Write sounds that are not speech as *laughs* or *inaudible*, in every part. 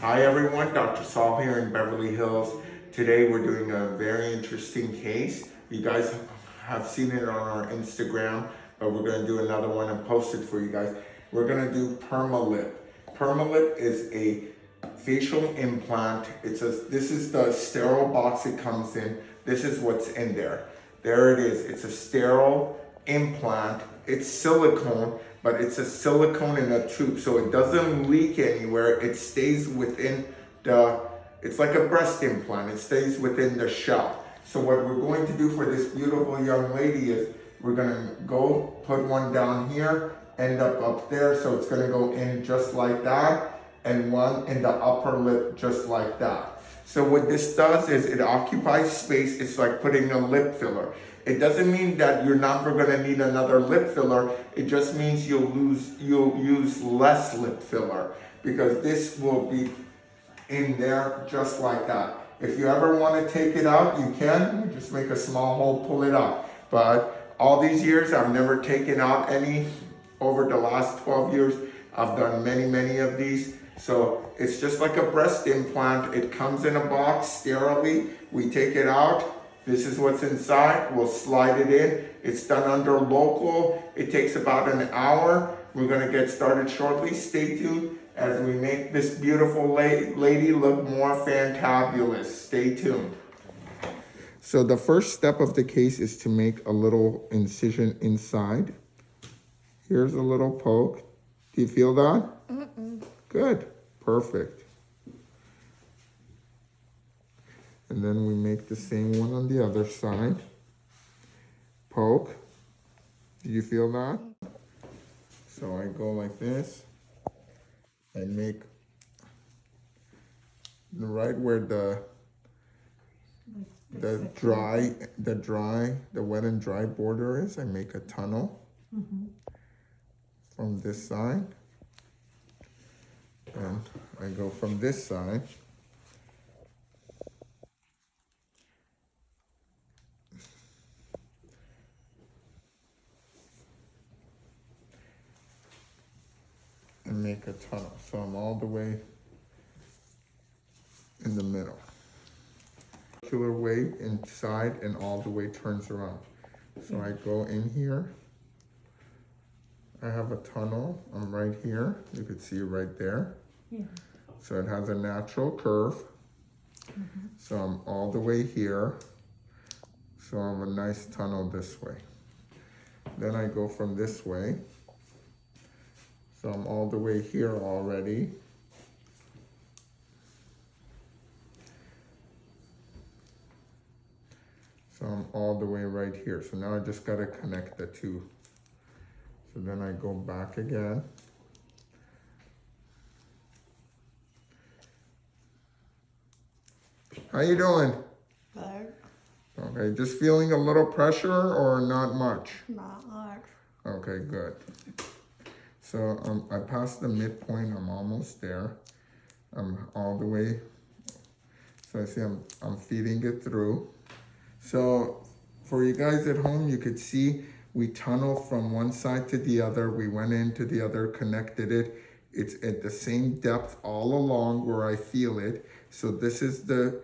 Hi everyone, Dr. Saul here in Beverly Hills. Today we're doing a very interesting case. You guys have seen it on our Instagram, but we're gonna do another one and post it for you guys. We're gonna do Permalip. Permalip is a facial implant. It's a, this is the sterile box it comes in. This is what's in there. There it is. It's a sterile implant. It's silicone, but it's a silicone in a tube, so it doesn't leak anywhere. It stays within the, it's like a breast implant. It stays within the shell. So what we're going to do for this beautiful young lady is we're gonna go put one down here, end up up there, so it's gonna go in just like that, and one in the upper lip just like that. So what this does is it occupies space. It's like putting a lip filler. It doesn't mean that you're never gonna need another lip filler. It just means you'll lose, you'll use less lip filler because this will be in there just like that. If you ever wanna take it out, you can. Just make a small hole, pull it out. But all these years, I've never taken out any over the last 12 years. I've done many, many of these. So it's just like a breast implant. It comes in a box sterilely. We take it out, this is what's inside. We'll slide it in. It's done under local. It takes about an hour. We're gonna get started shortly. Stay tuned as we make this beautiful lady look more fantabulous. Stay tuned. So the first step of the case is to make a little incision inside. Here's a little poke. Do you feel that? Mm -mm. Good, perfect. And then we make the same one on the other side. Poke. Do you feel that? So I go like this and make the right where the the dry the dry the wet and dry border is I make a tunnel mm -hmm. from this side and I go from this side and make a tunnel. So I'm all the way in the middle. Circular way inside and all the way turns around. So I go in here. I have a tunnel. I'm right here. You can see right there. Yeah. So it has a natural curve. Mm -hmm. So I'm all the way here. So I'm a nice tunnel this way. Then I go from this way. So I'm all the way here already. So I'm all the way right here. So now I just got to connect the two. So then I go back again. How you doing? Good. Okay, just feeling a little pressure or not much? Not much. Okay, good. So um, I passed the midpoint, I'm almost there. I'm all the way. So I see I'm, I'm feeding it through. So for you guys at home, you could see we tunnel from one side to the other. We went into the other, connected it. It's at the same depth all along where I feel it. So this is the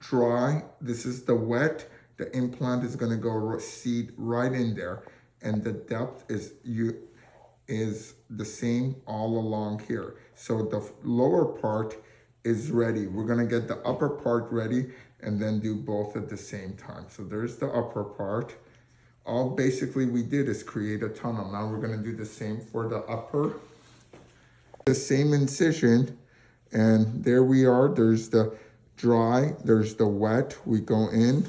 dry, this is the wet. The implant is gonna go seed right in there. And the depth is you is the same all along here. So the lower part is ready. We're gonna get the upper part ready and then do both at the same time. So there's the upper part. All basically we did is create a tunnel. Now we're gonna do the same for the upper. The same incision and there we are. There's the dry, there's the wet. We go in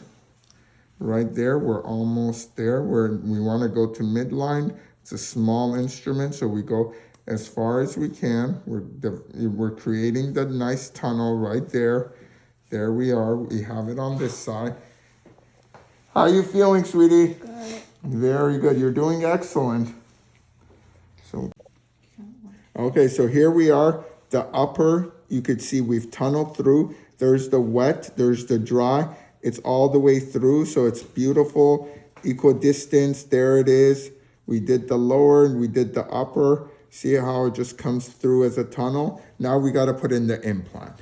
right there. We're almost there. Where we wanna go to midline it's a small instrument, so we go as far as we can. We're, we're creating the nice tunnel right there. There we are. We have it on this side. How are you feeling, sweetie? Good. Very good. You're doing excellent. So, okay, so here we are. The upper, you could see we've tunneled through. There's the wet, there's the dry. It's all the way through, so it's beautiful. Equidistance, there it is. We did the lower and we did the upper. See how it just comes through as a tunnel? Now we got to put in the implant.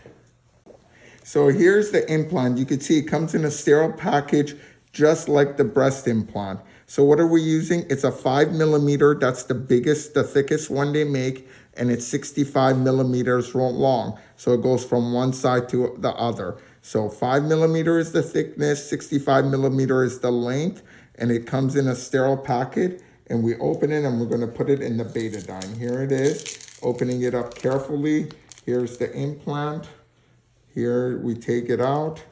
So here's the implant. You can see it comes in a sterile package just like the breast implant. So what are we using? It's a five millimeter. That's the biggest, the thickest one they make. And it's 65 millimeters long. So it goes from one side to the other. So five millimeter is the thickness, 65 millimeter is the length. And it comes in a sterile packet. And we open it and we're gonna put it in the betadine. Here it is, opening it up carefully. Here's the implant. Here we take it out.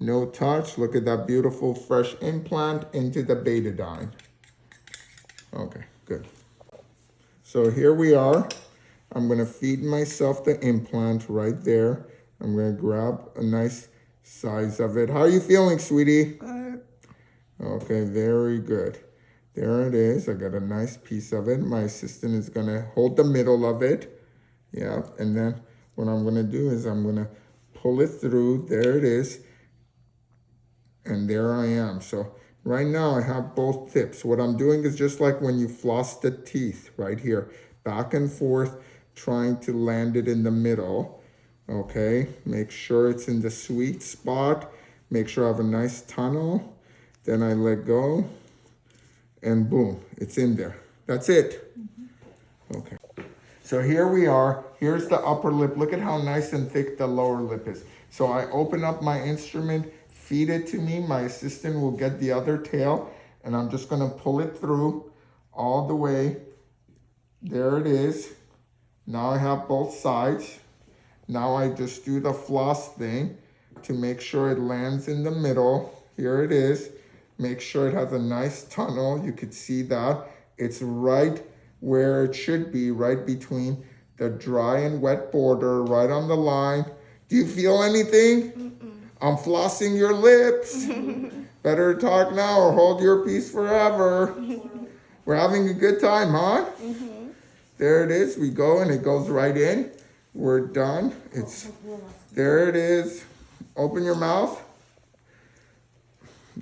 No touch. Look at that beautiful fresh implant into the betadine. Okay, good. So here we are. I'm going to feed myself the implant right there. I'm going to grab a nice size of it. How are you feeling, sweetie? Good. Okay, very good. There it is. I got a nice piece of it. My assistant is going to hold the middle of it. Yeah, and then what I'm going to do is I'm going to pull it through. There it is and there I am. So right now I have both tips. What I'm doing is just like when you floss the teeth right here, back and forth, trying to land it in the middle. Okay, make sure it's in the sweet spot. Make sure I have a nice tunnel. Then I let go and boom, it's in there. That's it. Mm-hmm. Okay. So here we are. Here's the upper lip. Look at how nice and thick the lower lip is. So I open up my instrument feed it to me. My assistant will get the other tail and I'm just gonna pull it through all the way. There it is. Now I have both sides. Now I just do the floss thing to make sure it lands in the middle. Here it is. Make sure it has a nice tunnel. You could see that. It's right where it should be, right between the dry and wet border, right on the line. Do you feel anything? Mm -mm. I'm flossing your lips. *laughs* Better talk now or hold your peace forever. *laughs* We're having a good time, huh? Mm -hmm. There it is. We go and it goes right in. We're done. It's there it is. Open your mouth.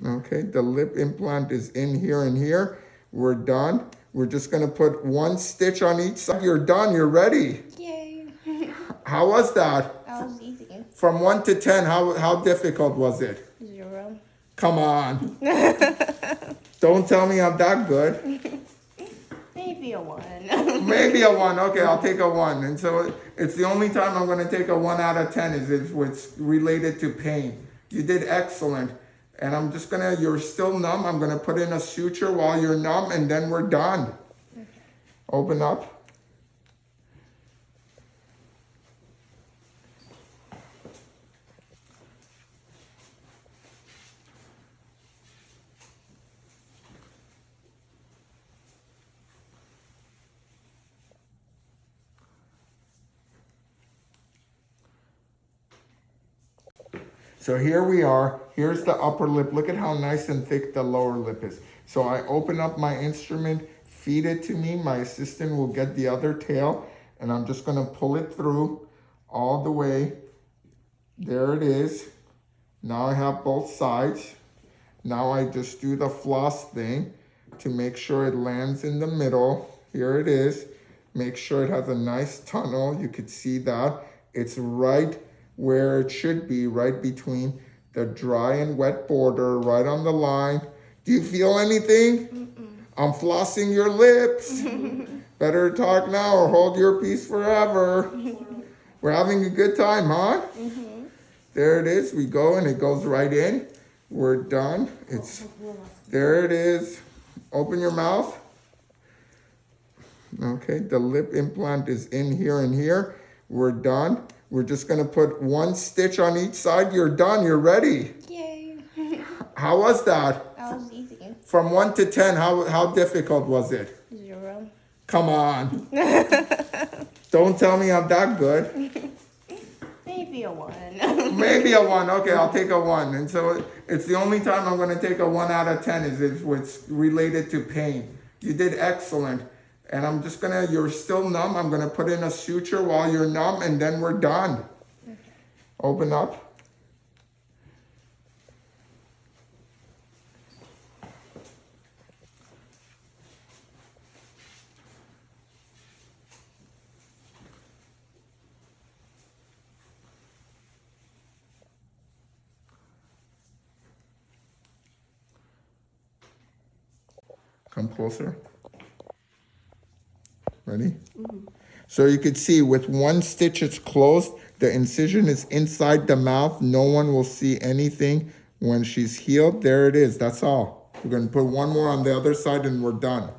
Okay, the lip implant is in here and here. We're done. We're just gonna put one stitch on each side. You're done, you're ready. Yay. *laughs* How was that? That was easy. From 1 to 10, how, how difficult was it? Zero. Come on. *laughs* Don't tell me I'm that good. *laughs* Maybe a 1. Maybe a 1. Okay, I'll take a 1. And so it's the only time I'm going to take a 1 out of 10 is if it's related to pain. You did excellent. And I'm just going to, you're still numb. I'm going to put in a suture while you're numb and then we're done. Okay. Open up. So here we are. Here's the upper lip. Look at how nice and thick the lower lip is. So I open up my instrument, feed it to me. My assistant will get the other tail and I'm just gonna pull it through all the way. There it is. Now I have both sides. Now I just do the floss thing to make sure it lands in the middle. Here it is. Make sure it has a nice tunnel. You could see that. It's right where it should be, right between the dry and wet border, right on the line. Do you feel anything? Mm -mm. I'm flossing your lips. *laughs* Better talk now or hold your peace forever. *laughs* We're having a good time, huh? Mm -hmm. There it is. We go and it goes right in. We're done. It's there it is. Open your mouth. Okay, the lip implant is in here and here. We're done. We're just gonna put one stitch on each side. You're done, you're ready. Yay. *laughs* how was that? That was easy. From one to 10, how, how difficult was it? Zero. Come on. *laughs* Don't tell me I'm that good. *laughs* Maybe a one. Maybe a one. Okay, I'll take a one. And so it's the only time I'm going to take a one out of 10 is if it's related to pain. You did excellent. And I'm just gonna, you're still numb. I'm gonna put in a suture while you're numb and then we're done. Okay. Open up. Come closer. Ready? So you could see with one stitch it's closed. The incision is inside the mouth. No one will see anything when she's healed. There it is. That's all. We're going to put one more on the other side and we're done.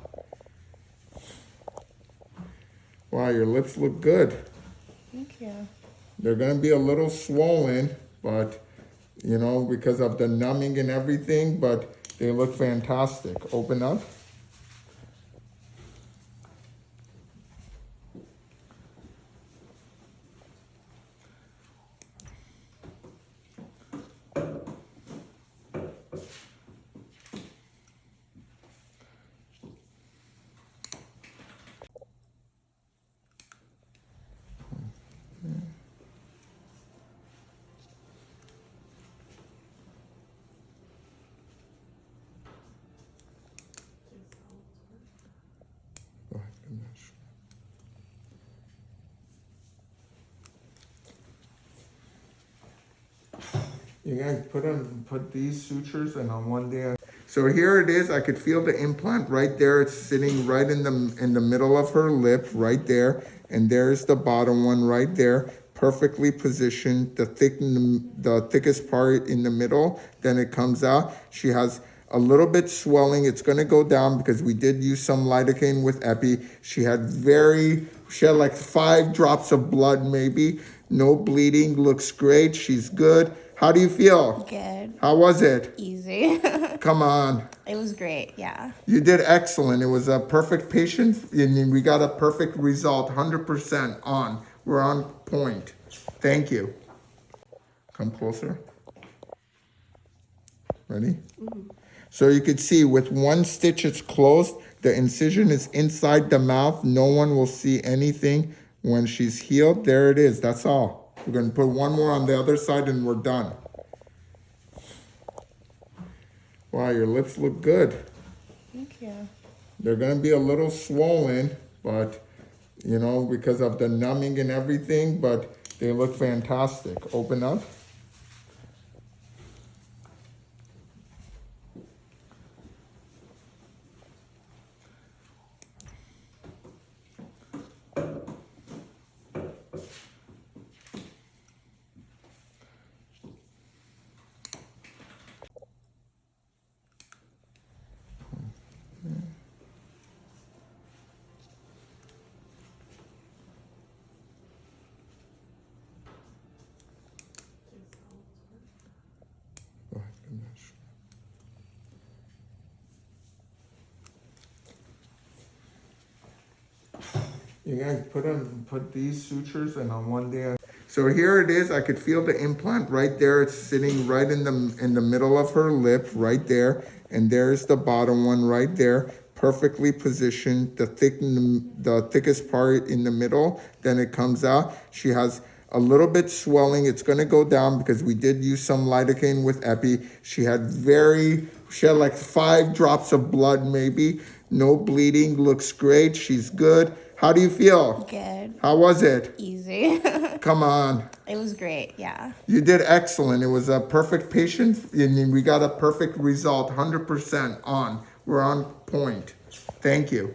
Wow, your lips look good. Thank you. They're going to be a little swollen, but you know, because of the numbing and everything, but they look fantastic. Open up. You guys put on put these sutures and on one day. So here it is. I could feel the implant right there. It's sitting right in the in the middle of her lip, right there. And there's the bottom one right there, perfectly positioned. The thick, the thickest part in the middle. Then it comes out. She has a little bit swelling. It's going to go down because we did use some lidocaine with epi. She had very, she had like five drops of blood maybe. No bleeding. Looks great. She's good. How do you feel? Good. How was it? Easy. *laughs* Come on. it was great. Yeah. You did excellent. It was a perfect patient and we got a perfect result, 100% on. We're on point. Thank you. Come closer. Ready? Mm-hmm. So you could see with one stitch it's closed. The incision is inside the mouth. No one will see anything when she's healed. There it is. That's all. We're going to put one more on the other side and we're done. Wow, your lips look good. Thank you. They're going to be a little swollen, but you know, because of the numbing and everything, but they look fantastic. Open up. You guys put on put these sutures and on one day. So here it is. I could feel the implant right there. It's sitting right in the in the middle of her lip, right there. And there's the bottom one right there, perfectly positioned. The thick, the thickest part in the middle. Then it comes out. She has a little bit swelling. It's going to go down because we did use some lidocaine with epi. She had very, she had like five drops of blood maybe. No bleeding. Looks great. She's good. How do you feel? Good. How was it? Easy. *laughs* Come on. it was great. Yeah. You did excellent. It was a perfect patient and we got a perfect result, 100% on. We're on point. Thank you.